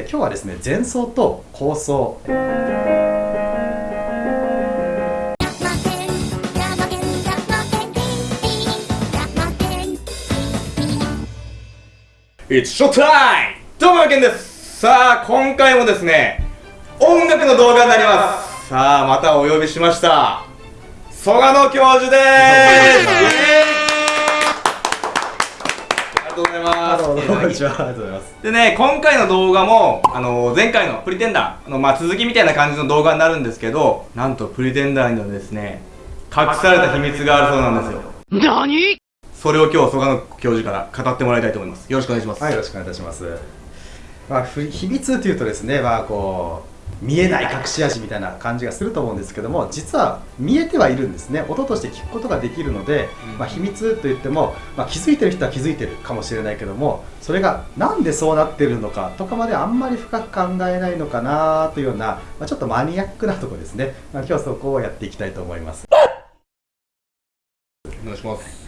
今日はですね前奏と後奏!どうも、けんです。さあ、今回もですね、音楽の動画になります。さあ、またお呼びしました。曽我野教授でーすがとうございますどうもこんにちはありがとうございますでね、今回の動画も、あの前回のプリテンダーの、まあ、続きみたいな感じの動画になるんですけど、なんとプリテンダーにはですね、隠された秘密があるそうなんですよ。何？それを今日、曽我野教授から語ってもらいたいと思います。よろしくお願いします。はいよろしくお願いいたしますまあふ秘密というとですねまあこう見えない隠し味みたいな感じがすると思うんですけども実は見えてはいるんですね。音として聞くことができるので、うん。まあ、秘密といっても、まあ、気づいてる人は気づいてるかもしれないけどもそれがなんでそうなってるのかとかまであんまり深く考えないのかなというような、まあ、ちょっとマニアックなところですね、まあ、今日そこをやっていきたいと思います。お願いします。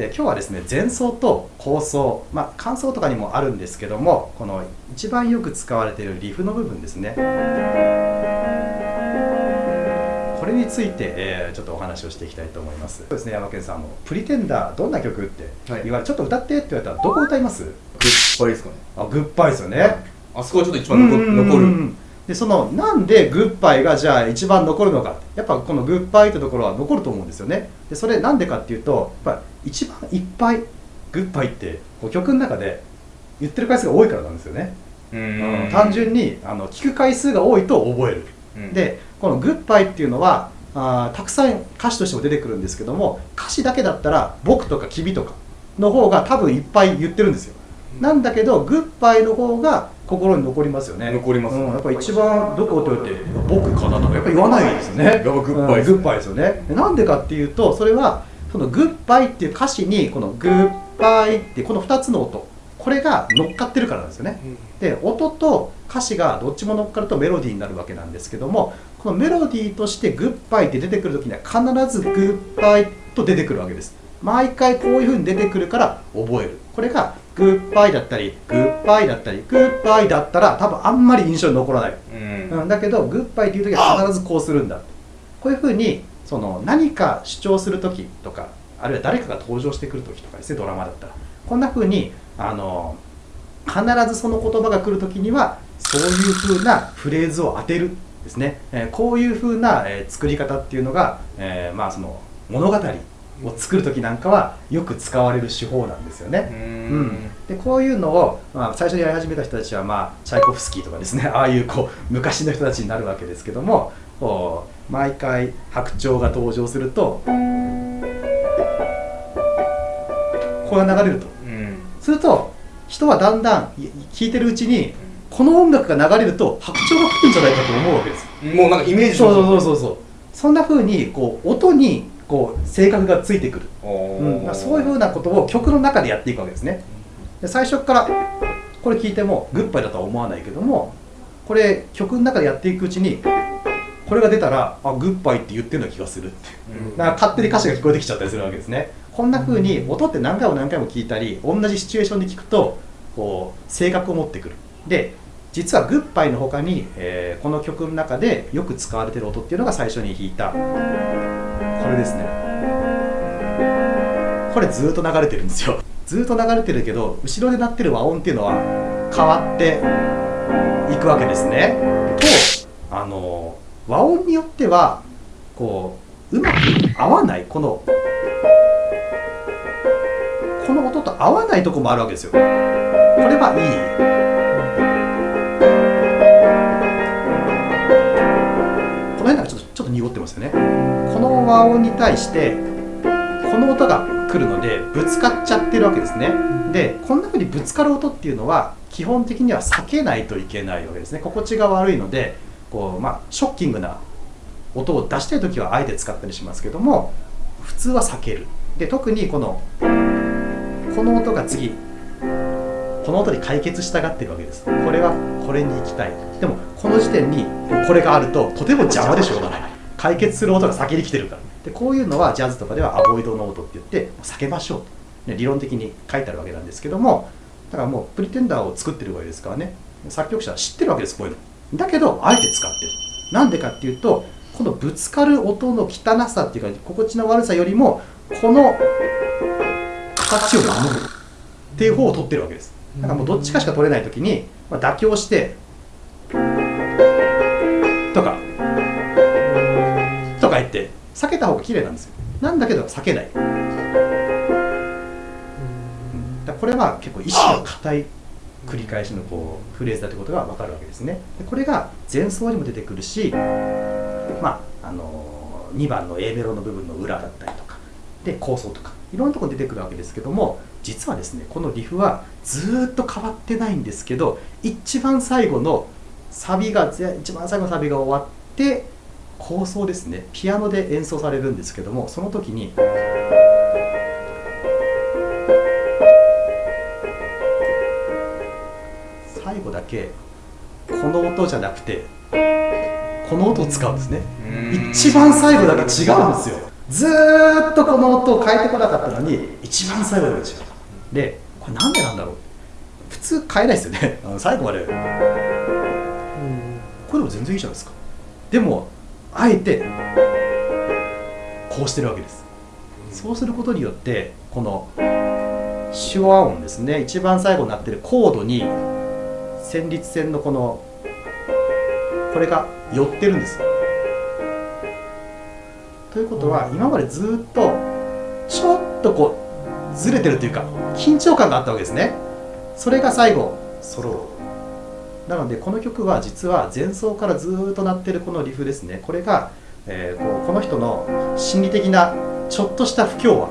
で今日はですね前奏と後奏、まあ、感想とかにもあるんですけどもこの一番よく使われているリフの部分ですね。これについて、えーちょっとお話をしていきたいと思います。そうですね山健さんあのプリテンダーどんな曲ってはい。言われ、ちょっと歌ってって言われたらどこ歌います？グッバイですかね。あグッバイですよね。あそこはちょっと一番残残る。るでそのなんでグッバイがじゃあ一番残るのか。やっぱこのグッバイってところは残ると思うんですよね。でそれなんでかっていうとやっぱ一番いっぱいグッバイってこう曲の中で言ってる回数が多いからなんですよね、ううん。単純にあの聞く回数が多いと覚える。うん。でこのグッバイっていうのはあーたくさん歌詞としても出てくるんですけども歌詞だけだったら「僕」とか「君」とかの方が多分いっぱい言ってるんですよ。なんだけどグッバイの方が心に残りますよね。残りますうん、やっぱ一番どこって言われて「僕かな」とかやっぱ言わないですよね。やっぱグッバイうんグッバイですよね。でなんでかっていうとそれはそのグッバイっていう歌詞にこのグッバイってこの2つの音。これが乗っかってるからなんですよね。で音と歌詞がどっちも乗っかるとメロディーになるわけなんですけどもこのメロディーとしてグッバイって出てくる時には必ずグッバイと出てくるわけです。毎回こういう風に出てくるから覚える。これがグッバイだったりグッバイだったりグッバイだったら多分あんまり印象に残らない、うん。うん、だけどグッバイっていう時は必ずこうするんだ。こういう風にその何か主張する時とかあるいは誰かが登場してくる時とかですねドラマだったら。こんな風にあの必ずその言葉が来る時にはそういう風なフレーズを当てるですね、えーこういう風な、えー作り方っていうのが、えーまあその物語を作る時なんかはよく使われる手法なんですよね。ううん。ん、でこういうのを、まあ、最初にやり始めた人たちは、まあ、チャイコフスキーとかですね ああいうこう昔の人たちになるわけですけども毎回白鳥が登場するとこれが流れると。うん。すると人はだんだんい聞いてるうちにこの音楽が流れると白鳥が来るんじゃないかと思うわけですもうなんかイメージそうそうそうそうそう。そんな風にこう音にこう性格がついてくる。うん、まあそういうふうなことを曲の中でやっていくわけですね。で最初からこれ聞いてもグッバイだとは思わないけどもこれ曲の中でやっていくうちにこれが出たらあグッバイって言ってるような気がするってう。ん。だから勝手に歌詞が聞こえてきちゃったりするわけですね。こんな風に音って何回も何回も聞いたり同じシチュエーションで聞くとこう性格を持ってくる。で実はグッバイの他に、えーこの曲の中でよく使われてる音っていうのが最初に弾いた。これですね。これずっと流れてるんですよ。ずっと流れてるけど後ろで鳴ってる和音っていうのは変わっていくわけですね。とあの和音によってはこううまく合わないこのこの音と合わないとこもあるわけですよ。これはいい。と濁ってますよね。この和音に対してこの音が来るのでぶつかっちゃってるわけですね。でこんな風にぶつかる音っていうのは基本的には避けないといけないわけですね。心地が悪いのでこう、まあ、ショッキングな音を出したい時はあえて使ったりしますけども普通は避ける。で特にこのこの音が次この音に解決したがってるわけです。これはこれに行きたい。でもこの時点にこれがあるととても邪魔でしょうがない。解決する音が先に来てるから。でこういうのはジャズとかではアボイドノートって言って避けましょうと、ね理論的に書いてあるわけなんですけどもだからもうプリテンダーを作ってるわけですからね。作曲者は知ってるわけですこういうの。だけどあえて使ってる。なんでかっていうとこのぶつかる音の汚さっていうか心地の悪さよりもこの形を守る。っていう方を取ってるわけです。だからもうどっちかしか取れない時に、まあ、妥協して避けた方が綺麗なんですよ。なんだけど避けない。だからこれは結構意志の固い繰り返しのこうフレーズだってことが分かるわけですね。でこれが前奏にも出てくるしまああの2番の A メロの部分の裏だったりとかで構想とかいろんなところに出てくるわけですけども実はですねこのリフはずーっと変わってないんですけど一番最後のサビがぜ一番最後のサビが終わって構想ですね。ピアノで演奏されるんですけどもその時に最後だけこの音じゃなくてこの音を使うんですね。一番最後だけ違うんですよ。ずーっとこの音を変えてこなかったのに一番最後だけ違う。でこれなんでなんだろう。普通変えないですよね。最後まで。これでも全然いいじゃないですか。でもあえてこうしてるわけです。そうすることによってこの手話音ですね一番最後になってるコードに旋律線のこのこれが寄ってるんです。ということは今までずっとちょっとこうずれてるというか緊張感があったわけですね。それが最後揃うなのでこの曲は実は前奏からずっと鳴ってるこのリフですね。これが、えーこうこの人の心理的なちょっとした不協和。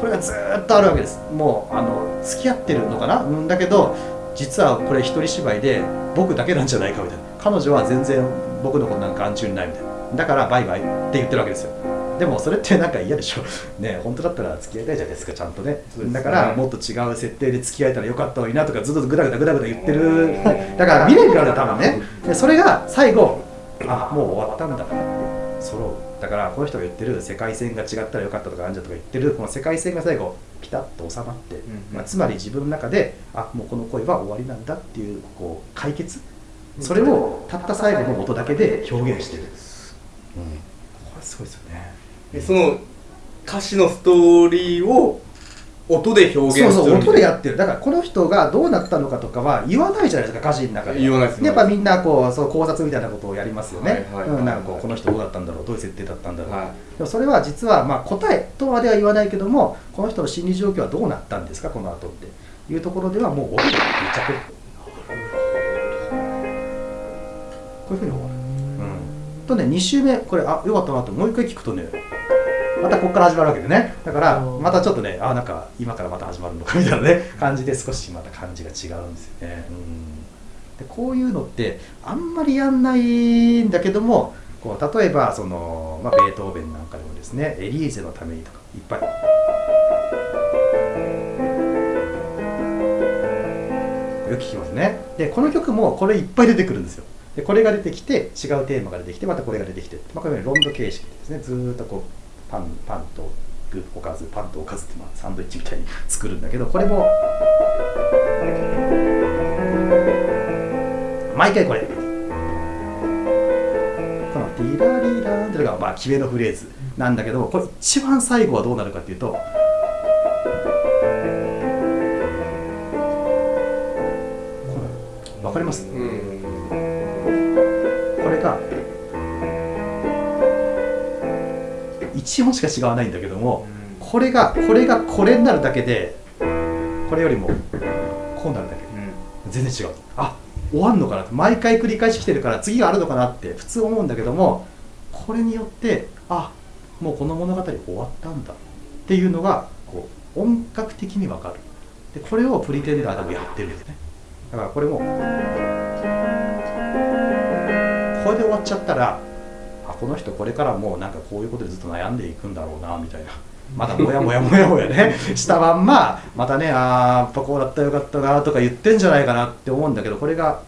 これがずっとあるわけです。もうあの付き合ってるのかな？うんだけど実はこれ一人芝居で僕だけなんじゃないかみたいな。彼女は全然僕のことなんか眼中にないみたいな。だからバイバイって言ってるわけですよ。でもそれってなんか嫌でしょ。ね本当だったら付き合いたいじゃないですかちゃんとね。ね。だからもっと違う設定で付き合えたらよかったのになとかずっとグダグダグダグダ言ってる。だから未練がある多分ね。でそれが最後あもう終わったんだなって揃う。だからこの人が言ってる世界線が違ったらよかったとかあんじゃとか言ってる。この世界線が最後ピタッと収まって、んまあ、つまり自分の中であもうこの恋は終わりなんだっていうこう解決。それをたった最後の音だけで表現してる、うん、これすごいですよねでその歌詞のストーリーを音で表現するそうそう音でやってる。だからこの人がどうなったのかとかは言わないじゃないですか歌詞の中で言わないですやっぱみんなこうそう考察みたいなことをやりますよね、はいはいはい。うん、なんかこうこの人どうだったんだろうどういう設定だったんだろう、はでもそれは実はまあ答えとまでは言わないけどもこの人の心理状況はどうなったんですかこの後っていうところではもう音で言っちゃってる。こういうふうに終わる、うん、とね2週目これあよかったなともう一回聞くとねまたここから始まるわけでね。だからうん。またちょっとねあなんか今からまた始まるのかみたいなね 感じで少しまた感じが違うんですよね、うん、でこういうのってあんまりやんないんだけどもこう例えばその、まあ、ベートーベンなんかでもですね「エリーゼのために」とかいっぱい。よく聞きますね。でこの曲もこれいっぱい出てくるんですよ。でこれが出てきて違うテーマが出てきてまたこれが出てきて、まあ、これロンド形式ですね。ずーっとこうパンパンとおかずパンとおかずってまあサンドイッチみたいに作るんだけどこれも毎回これ。この「ティラリラン」っていうのがまあ決めのフレーズなんだけどこれ一番最後はどうなるかっていうとわかります？うん。1音しか違わないんだけどもこれがこれがこれになるだけでこれよりもこうなるだけ。全然違う。あ終わんのかな毎回繰り返し来てるから次があるのかなって普通思うんだけどもこれによってあもうこの物語終わったんだ。っていうのがこう音楽的にわかる。でこれをプリテンダーでもやってるんですね。だからこれもこれで終わっちゃったらあこの人これからもうなんかこういうことでずっと悩んでいくんだろうなみたいな。まだもやもやもやもやね。したまんままたねあーやっぱこうだったらよかったなとか言ってんじゃないかなって思うんだけどこれが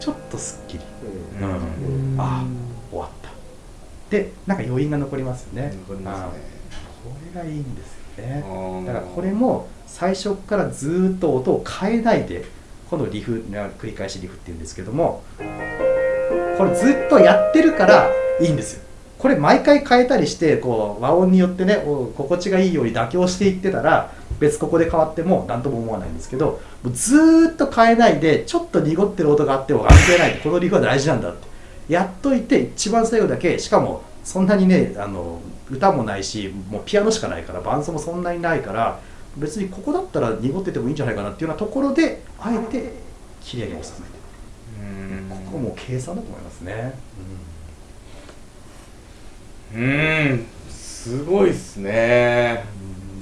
ちょっとすっきり、うん。あ終わった。でなんか余韻が残りますよね。残りますね。これがいいんですよね。だからこれも最初からずーっと音を変えないでこのリフ繰り返しリフっていうんですけどもこれずっとやってるからいいんですよ。これ毎回変えたりしてこう和音によってね心地がいいように妥協していってたら別ここで変わっても何とも思わないんですけどもうずっと変えないでちょっと濁ってる音があっても関係ないこのリフは大事なんだって。やっといて一番最後だけしかもそんなにねあの歌もないしもうピアノしかないから伴奏もそんなにないから別にここだったら濁っててもいいんじゃないかなっていうようなところであえて綺麗に収めても計算だと思いますね、うーんすごいっすね。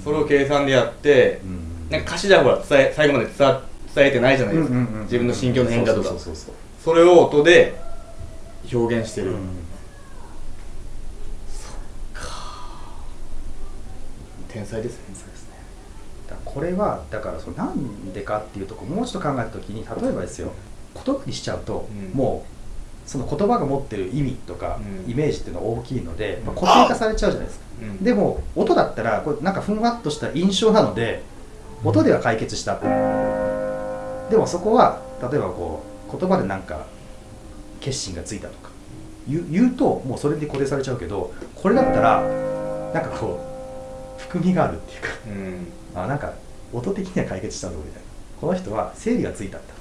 それを計算でやってうん。うんなんか歌詞ではほら伝え最後まで伝わ伝えてないじゃないですか、うんうんうん自分の心境の変化とか。そうそうそうそう。それを音で表現してる、うん。天才ですねそうですね。だからこれはだからそのなんでかっていうとこもうちょっと考えた時に例えばですよ言葉にしちゃうと、うん。もうその言葉が持ってる意味とか、うん。イメージっていうのは大きいので、まあ、うん固定化されちゃうじゃないですか、うん。でも音だったらこれなんかふんわっとした印象なので音では解決した、でもそこは例えばこう言葉でなんか決心がついたとか言うともうそれで固定されちゃうけどこれだったらなんかこう含みがあるっていうかうん。あなんか音的には解決したんだみたいな。この人は整理がついたん。だ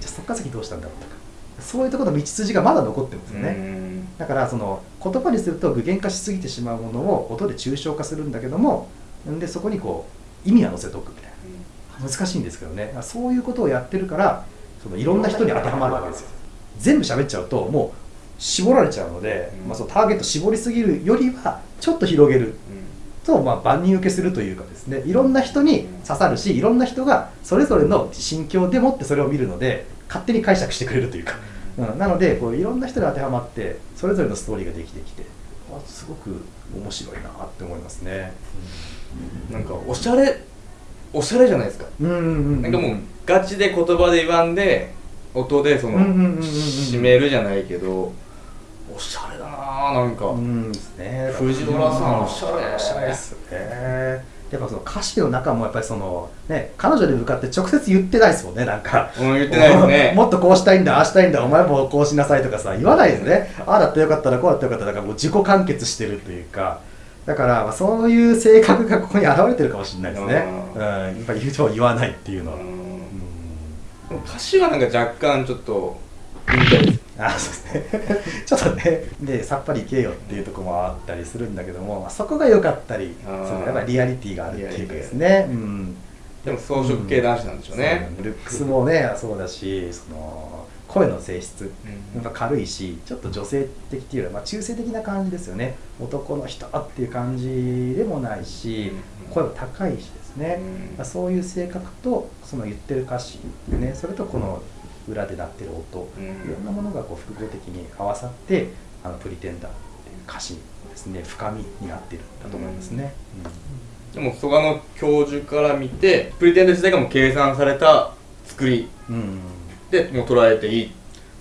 じゃあそっから先どうしたんだろうとか。そういうところの道筋がまだ残ってるんですよね、うん。だからその言葉にすると具現化しすぎてしまうものを音で抽象化するんだけどもんでそこにこう意味は乗せておくみたいな。難しいんですけどね。そういうことをやってるからそのいろんな人に当てはまるわけですよ。全部喋っちゃうともう絞られちゃうので、うん。まあ、そのターゲット絞りすぎるよりはちょっと広げる。うんと、まあ、万人受けするというかですねいろんな人に刺さるしいろんな人がそれぞれの心境でもってそれを見るので勝手に解釈してくれるというか、うん、なのでこういろんな人に当てはまってそれぞれのストーリーができてきてあすごく面白いなって思いますね。なんかおしゃれおしゃれじゃないですか。うんうんうんなんかもうガチで言葉で言わんで音でそのうんうんうんうんうん。締めるじゃないけどおしゃれだなぁなんか。うんですね。藤原さんおしゃれ。おしゃれですねやっぱその歌詞の中もやっぱりそのね彼女に向かって直接言ってないですもんねなんか。うん言ってないですね。もっとこうしたいんだああしたいんだお前もこうしなさいとかさ言わないですね。ああだってよかったらこうだってよかったらだからもう自己完結してるというか。だからまあそういう性格がここに現れてるかもしれないですね。ううんんやっぱり言うとは言わないっていうのは、うん。歌詞はなんか若干ちょっと言いたいですあそうですね。ちょっとねでさっぱりいけよっていうところもあったりするんだけども、まあ、そこが良かったりそのやっぱりリアリティがあるっていうかですね、うん、でも装飾系男子なんでしょうね、そうルックスもねそうだしその声の性質うん。やっぱ軽いしちょっと女性的っていうよりは、まあ、中性的な感じですよね。男の人っていう感じでもないしうん。声も高いしですね、うん。まあそういう性格とその言ってる歌詞、ね、それとこの裏で鳴ってる音、うん。いろんなものがこう複合的に合わさってあのプリテンダーっていう歌詞のですね。深みになっているんだと思いますね。でも蘇我の教授から見てプリテンド自体がもう計算された作りうん。うんでもう捉えていい。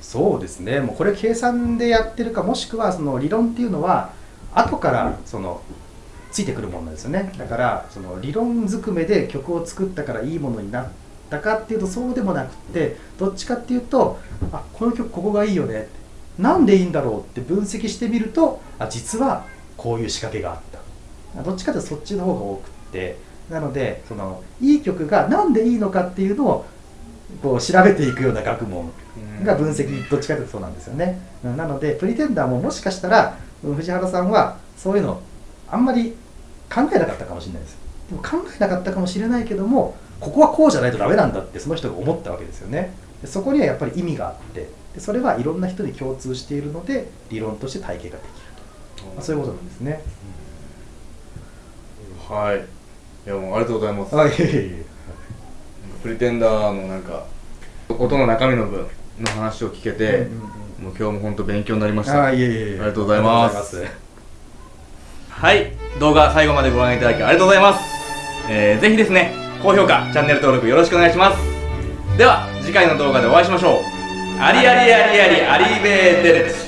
そうですね。もうこれ計算でやってるかもしくはその理論っていうのは後からそのついてくるものですよね。だからその理論ずくめで曲を作ったからいいものになったかっていうとそうでもなくってどっちかっていうとあこの曲ここがいいよねなんでいいんだろうって分析してみるとあ実はこういう仕掛けがあった。どっちかというとそっちの方が多くって。なのでそのいい曲がなんでいいのかっていうのをこう調べていくような学問が分析どっちかというとそうなんですよね。うんなのでプリテンダーももしかしたらうん藤原さんはそういうのあんまり考えなかったかもしれないです。でも考えなかったかもしれないけどもここはこうじゃないとダメなんだってその人が思ったわけですよね。でそこにはやっぱり意味があってでそれはいろんな人に共通しているので理論として体系ができると、まあ、そういうことなんですね、はい。いやもうありがとうございます。あいプリテンダーのなんか音の中身の分の話を聞けて、うんうんうん。もう今日も本当勉強になりました。あいえいえ。ありがとうございます。はい。動画最後までご覧いただきありがとうございます、えー、ぜひですね高評価チャンネル登録よろしくお願いします。では次回の動画でお会いしましょう。ありありありありありベーデルツ